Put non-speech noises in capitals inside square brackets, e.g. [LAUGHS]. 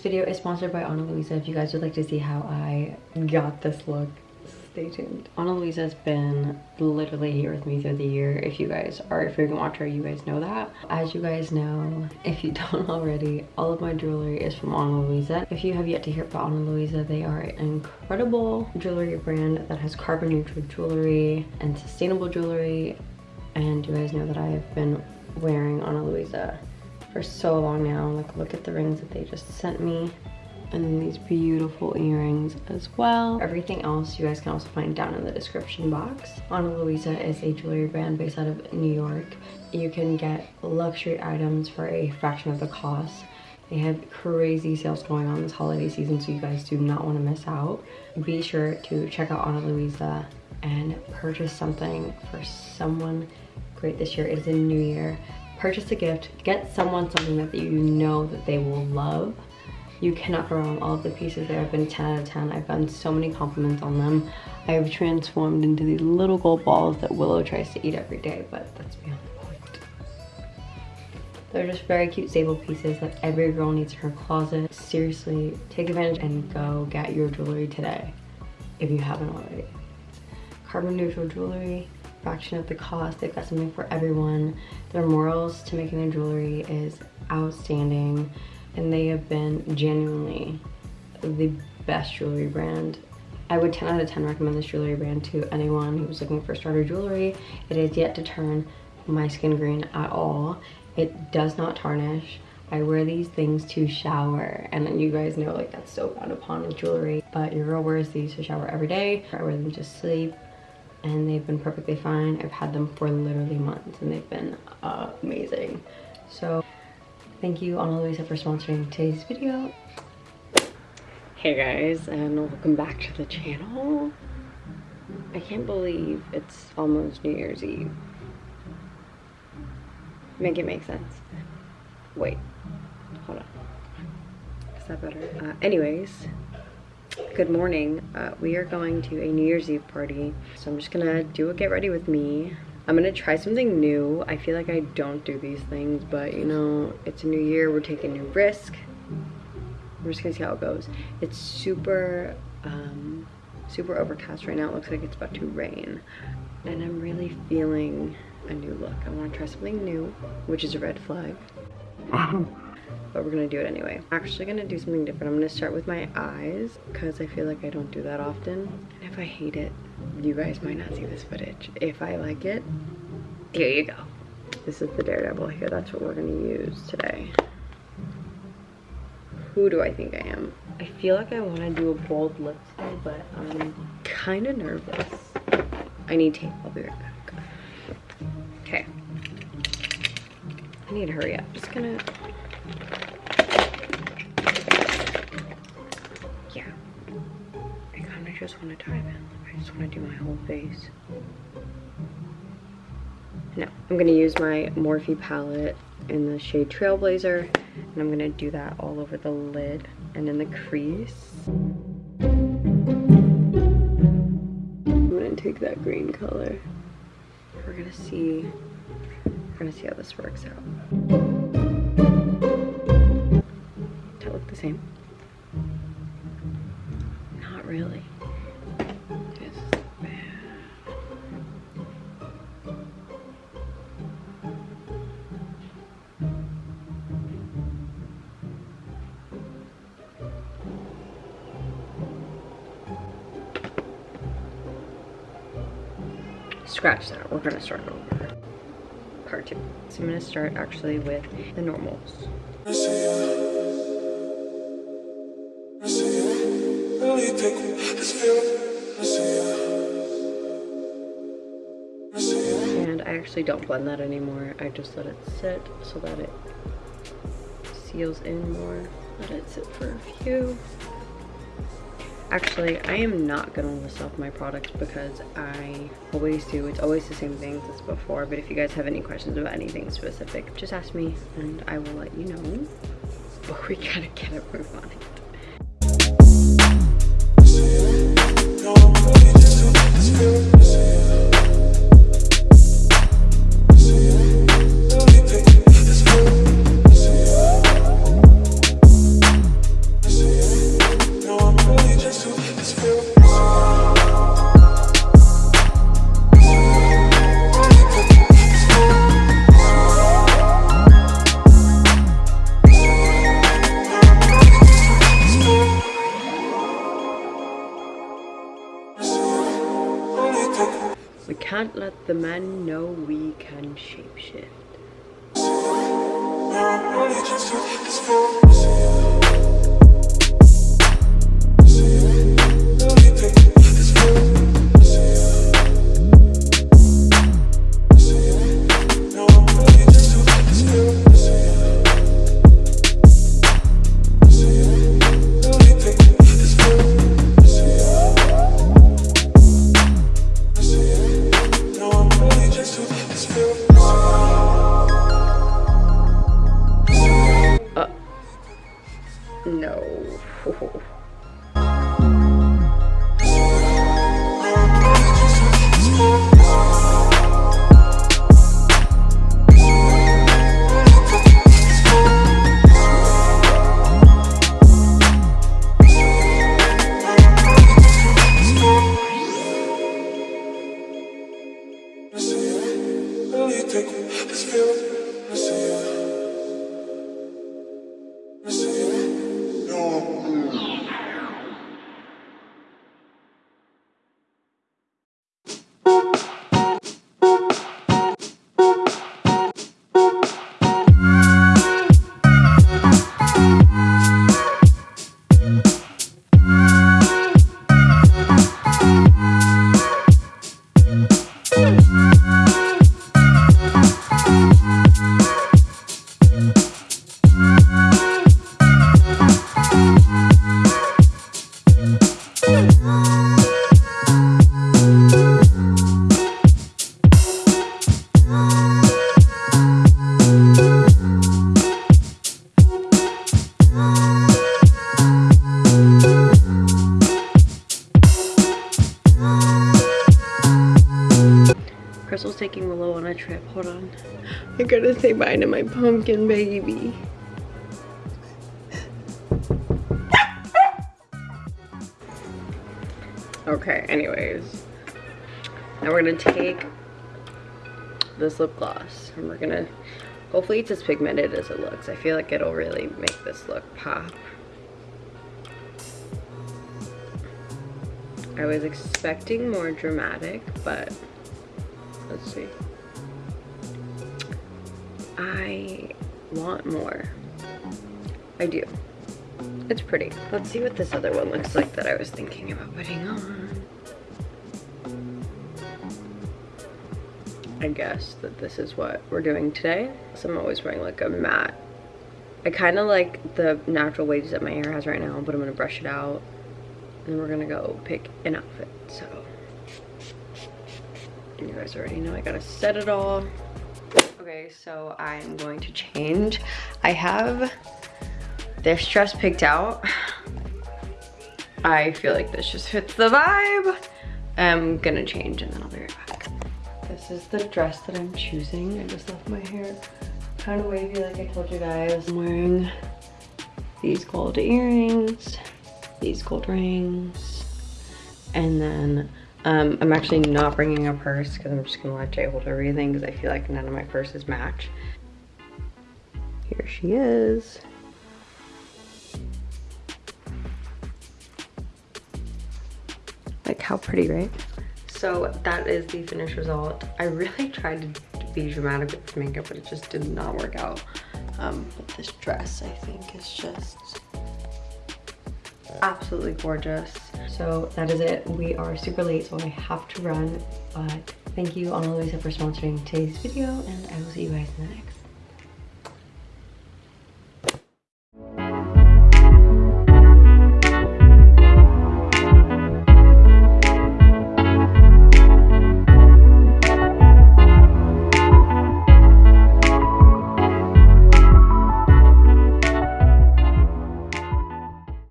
This video is sponsored by Ana Luisa. If you guys would like to see how I got this look, stay tuned. Ana Luisa has been literally here with me through the year. If you guys are a frequent watcher, you guys know that. As you guys know, if you [LAUGHS] don't already, all of my jewelry is from Ana Luisa. If you have yet to hear about Ana Luisa, they are an incredible jewelry brand that has carbon neutral jewelry and sustainable jewelry. And you guys know that I have been wearing Ana Luisa for so long now. Like look at the rings that they just sent me. And these beautiful earrings as well. Everything else you guys can also find down in the description box. Ana Luisa is a jewelry brand based out of New York. You can get luxury items for a fraction of the cost. They have crazy sales going on this holiday season, so you guys do not want to miss out. Be sure to check out Ana Luisa and purchase something for someone great this year. It is a new year purchase a gift, get someone something that you know that they will love. You cannot go wrong. All of the pieces there have been 10 out of 10. I've gotten so many compliments on them. I have transformed into these little gold balls that Willow tries to eat every day, but that's beyond the point. They're just very cute stable pieces that every girl needs in her closet. Seriously, take advantage and go get your jewelry today if you haven't already. Carbon neutral jewelry, fraction of the cost. They've got something for everyone. Their morals to making their jewelry is outstanding and they have been genuinely the best jewelry brand. I would 10 out of 10 recommend this jewelry brand to anyone who's looking for starter jewelry. It is yet to turn my skin green at all. It does not tarnish. I wear these things to shower and then you guys know like that's so frowned upon with jewelry but your girl wears these to shower every day. I wear them to sleep and they've been perfectly fine. I've had them for literally months and they've been uh, amazing. So thank you Ana Luisa for sponsoring today's video. Hey guys and welcome back to the channel. I can't believe it's almost New Year's Eve. Make it make sense. Wait, hold on. Is that better? Uh, anyways, good morning. Uh, we are going to a new year's eve party so i'm just gonna do a get ready with me. I'm gonna try something new. I feel like i don't do these things but you know it's a new year. We're taking new risk. We're just gonna see how it goes. It's super um super overcast right now. It looks like it's about to rain. And i'm really feeling a new look. I want to try something new which is a red flag [LAUGHS] but we're gonna do it anyway. I'm actually gonna do something different. I'm gonna start with my eyes because I feel like I don't do that often. And if I hate it, you guys might not see this footage. If I like it, here you go. This is the Daredevil here. That's what we're gonna use today. Who do I think I am? I feel like I wanna do a bold lip today, but I'm kinda nervous. I need tape, I'll be right back. Okay. I need to hurry up. Just gonna just want to dive in. I just want to do my whole face. No, I'm going to use my Morphe palette in the shade Trailblazer. And I'm going to do that all over the lid and in the crease. I'm going to take that green color. We're going to see, we're going to see how this works out. Does that look the same? Not really. Scratch that. We're gonna start over. Part two. So I'm gonna start actually with the normals. And I actually don't blend that anymore. I just let it sit so that it seals in more. Let it sit for a few. Actually, I am not gonna list off my products because I always do. It's always the same things as before, but if you guys have any questions about anything specific, just ask me and I will let you know. But we [LAUGHS] gotta get a move on it. Can't let the men know we can shapeshift. this feels Crystal's taking Willow on a trip. Hold on. I gotta say bye to my pumpkin baby. Okay, anyways. Now we're gonna take this lip gloss and we're gonna, hopefully it's as pigmented as it looks. I feel like it'll really make this look pop. I was expecting more dramatic, but let's see. I want more. I do. It's pretty. Let's see what this other one looks like that I was thinking about putting on. I guess that this is what we're doing today. So I'm always wearing like a matte. I kind of like the natural waves that my hair has right now, but I'm to brush it out. And we're to go pick an outfit. So you guys already know I got to set it all. Okay, so I'm going to change. I have this dress picked out. I feel like this just fits the vibe. I'm gonna change and then I'll be right back. This is the dress that I'm choosing. I just left my hair kind of wavy like I told you guys. I'm wearing these gold earrings, these gold rings, and then um, I'm actually not bringing a purse because I'm just gonna let Jay hold everything because I feel like none of my purses match. Here she is. Like how pretty, right? So that is the finished result. I really [LAUGHS] tried to be dramatic with makeup, but it just did not work out. Um, but this dress, I think, is just absolutely gorgeous. So that is it. We are super late, so I have to run. But thank you, Ana Luisa, for sponsoring today's video, and I will see you guys in the next.